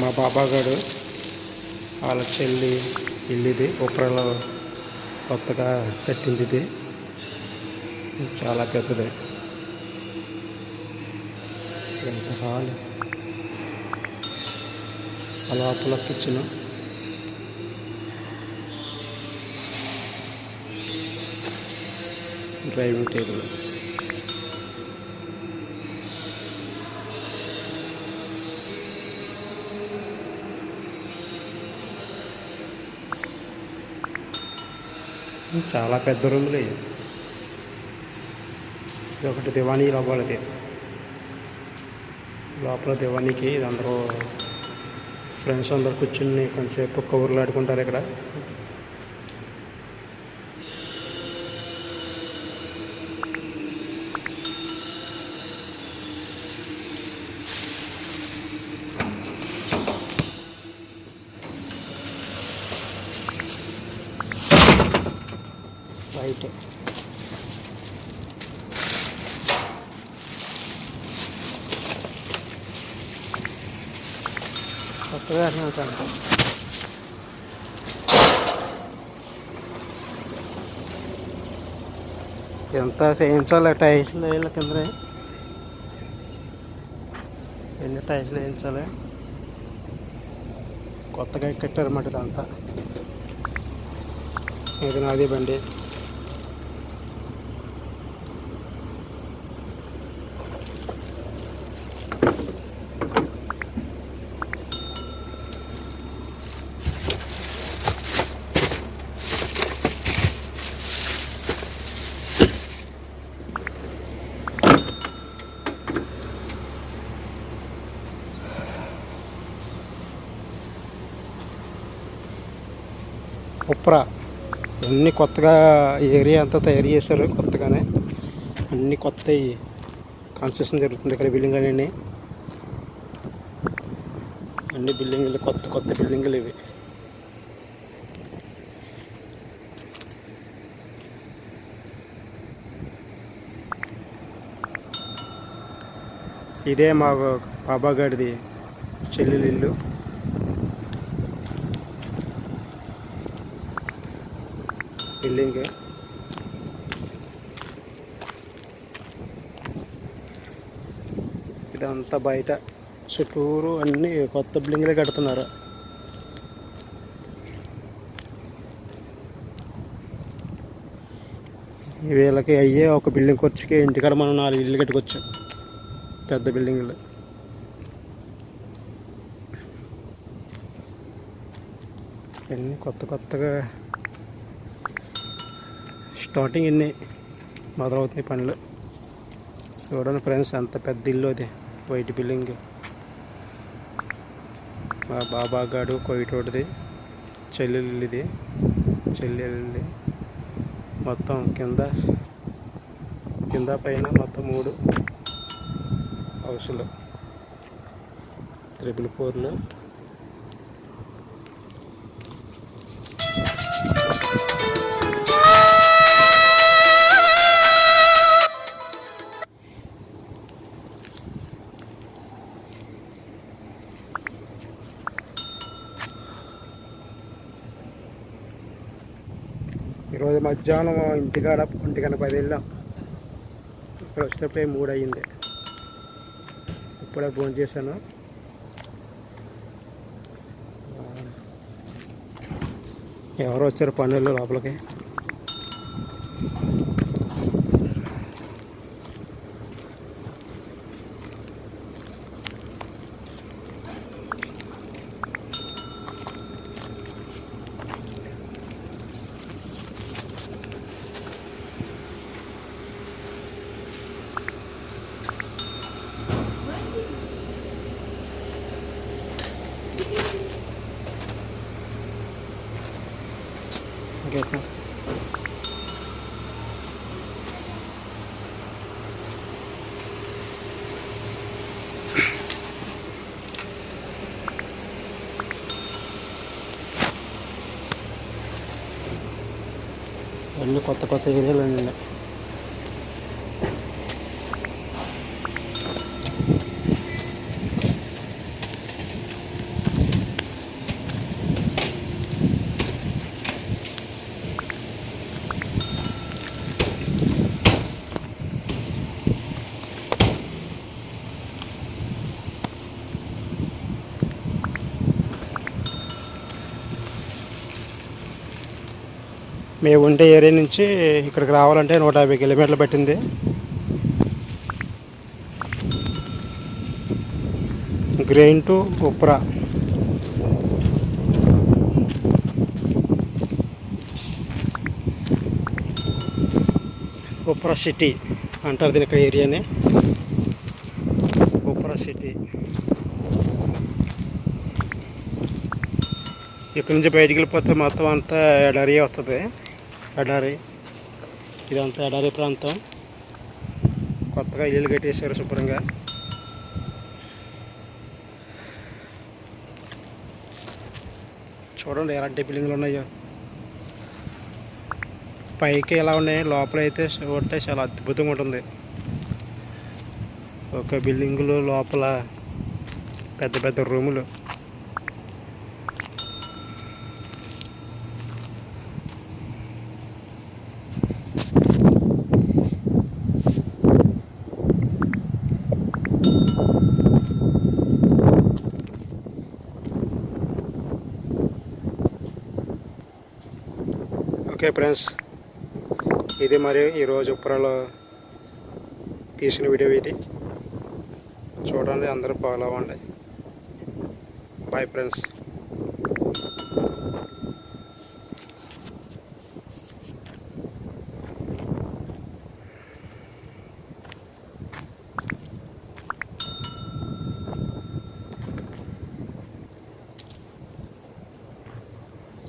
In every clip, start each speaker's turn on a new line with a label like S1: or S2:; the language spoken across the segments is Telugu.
S1: మా బాబాగాడు వాళ్ళ చెల్లి ఇల్లు ఇది ఉప్రలో కొత్తగా కట్టింది ఇది చాలా పెద్దది. ఎంత హాల్. ఆ లోపల కిచెన్ డ్రైవింగ్ టేబుల్ చాలా పెద్ద రూములు ఇది ఒకటి దివానీ లోపలది. లోపల దివానీకి ఇది అందరూ ఫ్రెండ్స్ అందరు కూర్చుని కొంచెంసేపు కబుర్లు ఆడుకుంటారు ఇక్కడ. బయటే. కొత్తగా అర్థమవుతాను ఎంత చేయించాలి టైల్స్లు వేయాలి కింద. ఎన్ని టైల్స్లు వేయించాలి? కొత్తగా కట్టారన్నమాట ఇదంతా. ఇది నాది బండి. ఉప్ర. అన్నీ కొత్తగా ఈ ఏరియా అంతా తయారు చేశారు కొత్తగానే. అన్నీ కొత్త కన్స్ట్రక్షన్ జరుగుతుంది ఇక్కడ బిల్డింగ్ అన్నీ అన్ని బిల్డింగ్లు కొత్త కొత్త బిల్డింగ్లు ఇవి. ఇదే మా బాబాగాడిది చెల్లెలు ఇల్లు బిల్డింగ్. ఇదంతా బయట చుట్టూరు అన్ని కొత్త బిల్డింగ్లే కడుతున్నారు. వీళ్ళకి అయ్యే ఒక బిల్డింగ్ ఖర్చుకి ఇంటికాడ మనం నాలుగు ఇల్లు కట్టుకోవచ్చు పెద్ద బిల్డింగ్లు. అన్నీ కొత్త కొత్తగా స్టార్టింగ్ ఇన్ని మొదలవుతాయి పనులు. చూడండి ఫ్రెండ్స్ అంత పెద్ద ఇల్లు అది. White building. మా బాబా గాడు కోయిటోటిది చెల్లెలిది. చెల్లెలిది. మొత్తం కింద కింద పైన మొత్తం మూడు హౌసులు. ట్రిపుల్ ఫోర్లు. ఈరోజు మధ్యాహ్నం ఇంటికాడ ఒంటిగంట పది వెళ్ళాం ఇక్కడ వచ్చినప్పుడే మూడు అయ్యింది ఇప్పుడే ఫోన్ చేశాను. ఎవరు వచ్చారు పనులు లోపలికి? ఓకే అన్ని కొత్త కొత్త ఏరియాలు ఉన్నాయి మేము ఉండే ఏరియా నుంచి ఇక్కడికి రావాలంటే నూట యాభై కిలోమీటర్లు పట్టింది. గ్రెయిన్ టు ఉప్రా. ఉప్రా సిటీ అంటారు దీని ఇక్కడ ఏరియాని. ఉప్రా సిటీ. ఇక్కడ నుంచి బయటికి వెళ్ళిపోతే మొత్తం అంతా ఎడరియా వస్తుంది. ఎడారి ఇదంతా ఎడారి ప్రాంతం. కొత్తగా ఇల్లు కట్టేశారు శుభ్రంగా. చూడండి ఎలాంటి బిల్డింగ్లు ఉన్నాయో. పైకి ఎలా ఉన్నాయి లోపల అయితే చాలా అద్భుతంగా ఉంటుంది. ఒక బిల్డింగులు లోపల పెద్ద పెద్ద రూములు. Okay friends. ఇది మరి ఈరోజు ఉప్పరలో తీసిన వీడియో ఇది. చూడండి అందరూ ఫాలో అవ్వండి. బాయ్ ఫ్రెండ్స్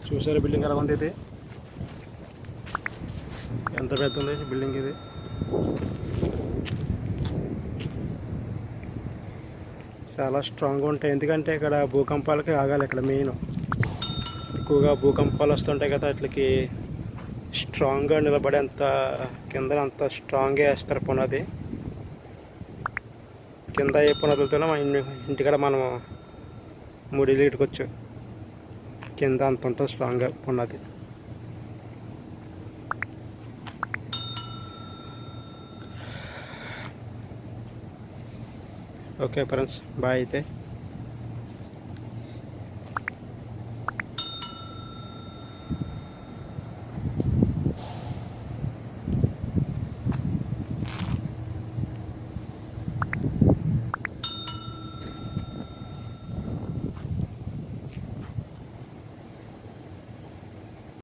S1: చూసారు బిల్డింగ్ ఎలా ఉంది ఇది? ఎంత పెద్ద ఉంది బిల్డింగ్ ఇది. చాలా స్ట్రాంగ్గా ఉంటాయి. ఎందుకంటే ఇక్కడ భూకంపాలకి ఆగాలి ఇక్కడ మెయిన్. ఎక్కువగా భూకంపాలు వస్తుంటాయి కదా వాటికి స్ట్రాంగ్గా నిలబడేంత కింద అంత స్ట్రాంగ్గా వేస్తారు పునాది. కింద ఏ పునాదులతోనే మా ఇంటి ఇంటికాడ మనం ముడిలు ఇటుకొచ్చు. కింద అంత ఉంటుంది స్ట్రాంగ్గా పునాది. ఓకే ఫ్రెండ్స్ బాయ్ అయితే